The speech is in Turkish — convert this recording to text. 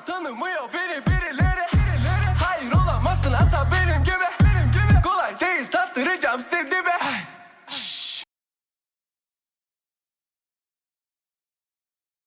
Tanımıyor beni birileri, birileri. Hayır olamazsın asla benim gibi, benim gibi. Kolay değil tattıracağım seni be